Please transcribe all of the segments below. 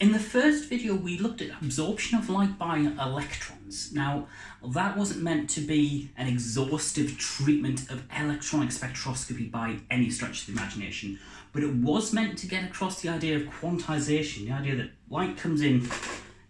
In the first video, we looked at absorption of light by electrons. Now, that wasn't meant to be an exhaustive treatment of electronic spectroscopy by any stretch of the imagination, but it was meant to get across the idea of quantization, the idea that light comes in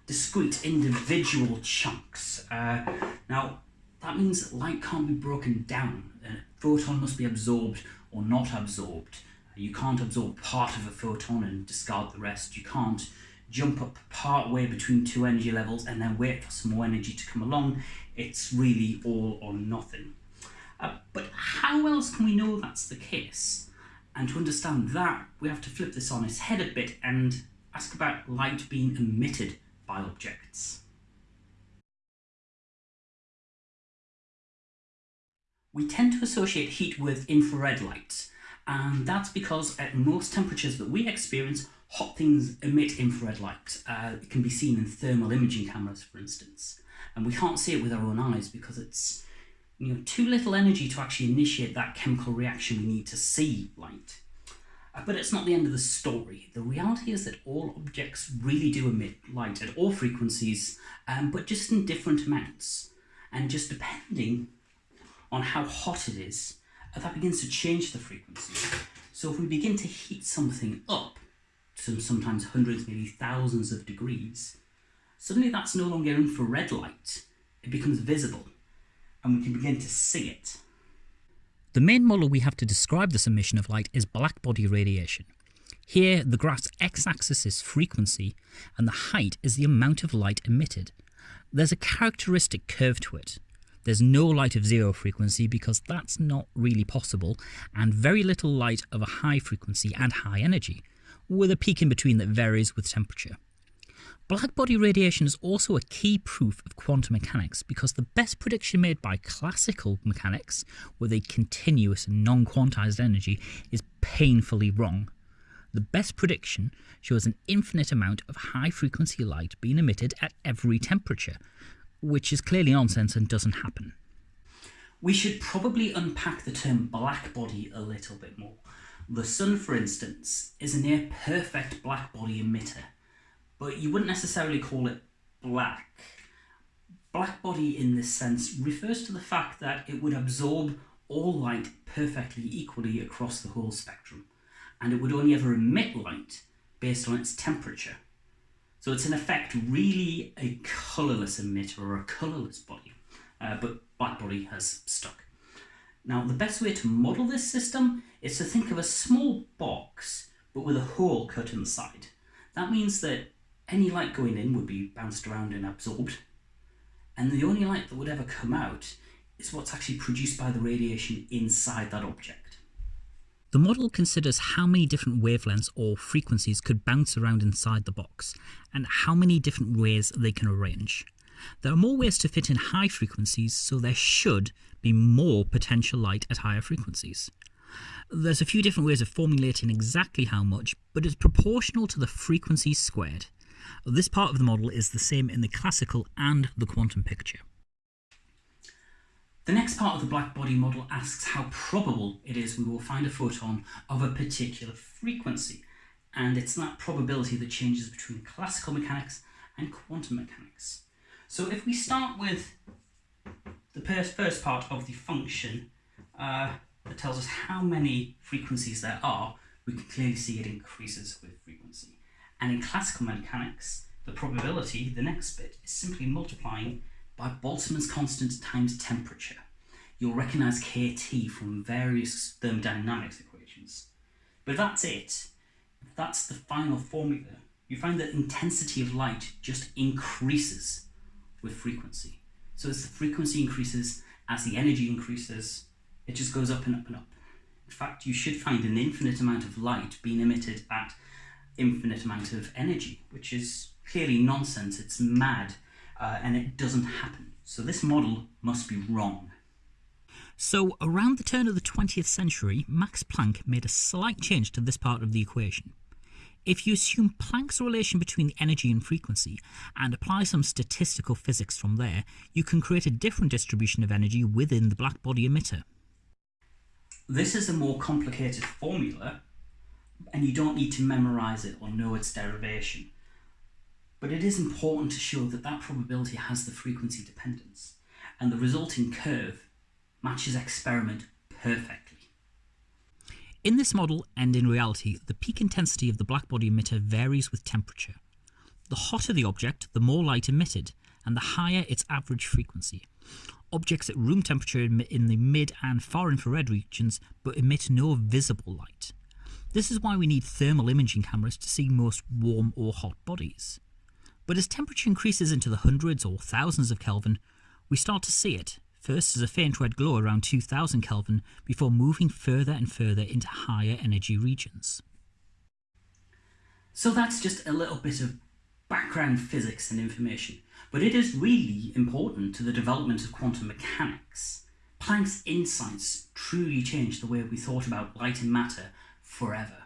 discrete individual chunks. Uh, now, that means light can't be broken down. A photon must be absorbed or not absorbed. You can't absorb part of a photon and discard the rest. You can't jump up part way between two energy levels and then wait for some more energy to come along. It's really all or nothing. Uh, but how else can we know that's the case? And to understand that, we have to flip this on its head a bit and ask about light being emitted by objects. We tend to associate heat with infrared light, and that's because at most temperatures that we experience, hot things emit infrared light. Uh, it can be seen in thermal imaging cameras, for instance. And we can't see it with our own eyes because it's you know, too little energy to actually initiate that chemical reaction we need to see light. Uh, but it's not the end of the story. The reality is that all objects really do emit light at all frequencies, um, but just in different amounts. And just depending on how hot it is, uh, that begins to change the frequency. So if we begin to heat something up, to sometimes hundreds, maybe thousands of degrees, suddenly that's no longer infrared light. It becomes visible, and we can begin to see it. The main model we have to describe this emission of light is blackbody radiation. Here, the graph's x-axis is frequency, and the height is the amount of light emitted. There's a characteristic curve to it. There's no light of zero frequency because that's not really possible, and very little light of a high frequency and high energy with a peak in between that varies with temperature. Blackbody radiation is also a key proof of quantum mechanics because the best prediction made by classical mechanics with a continuous non-quantized energy is painfully wrong. The best prediction shows an infinite amount of high-frequency light being emitted at every temperature, which is clearly nonsense and doesn't happen. We should probably unpack the term blackbody a little bit more. The sun, for instance, is a near perfect blackbody emitter, but you wouldn't necessarily call it black. Blackbody in this sense refers to the fact that it would absorb all light perfectly equally across the whole spectrum, and it would only ever emit light based on its temperature. So it's in effect really a colourless emitter or a colourless body, uh, but blackbody has stuck. Now, the best way to model this system is to think of a small box, but with a hole cut inside. That means that any light going in would be bounced around and absorbed, and the only light that would ever come out is what's actually produced by the radiation inside that object. The model considers how many different wavelengths or frequencies could bounce around inside the box, and how many different ways they can arrange. There are more ways to fit in high frequencies, so there should be more potential light at higher frequencies. There's a few different ways of formulating exactly how much, but it's proportional to the frequency squared. This part of the model is the same in the classical and the quantum picture. The next part of the blackbody model asks how probable it is we will find a photon of a particular frequency, and it's that probability that changes between classical mechanics and quantum mechanics. So if we start with the first part of the function uh, that tells us how many frequencies there are, we can clearly see it increases with frequency. And in classical mechanics, the probability, the next bit, is simply multiplying by Boltzmann's constant times temperature. You'll recognise kT from various thermodynamics equations. But that's it. That's the final formula. You find that intensity of light just increases with frequency. So as the frequency increases, as the energy increases, it just goes up and up and up. In fact, you should find an infinite amount of light being emitted at infinite amount of energy, which is clearly nonsense, it's mad, uh, and it doesn't happen. So this model must be wrong. So around the turn of the 20th century, Max Planck made a slight change to this part of the equation. If you assume Planck's relation between the energy and frequency and apply some statistical physics from there, you can create a different distribution of energy within the blackbody emitter. This is a more complicated formula and you don't need to memorize it or know its derivation. but it is important to show that that probability has the frequency dependence, and the resulting curve matches experiment perfectly. In this model and in reality, the peak intensity of the blackbody emitter varies with temperature. The hotter the object, the more light emitted, and the higher its average frequency. Objects at room temperature emit in the mid and far infrared regions but emit no visible light. This is why we need thermal imaging cameras to see most warm or hot bodies. But as temperature increases into the hundreds or thousands of Kelvin, we start to see it, first as a faint red glow around 2000 Kelvin before moving further and further into higher energy regions. So that's just a little bit of background physics and information, but it is really important to the development of quantum mechanics. Planck's insights truly changed the way we thought about light and matter forever.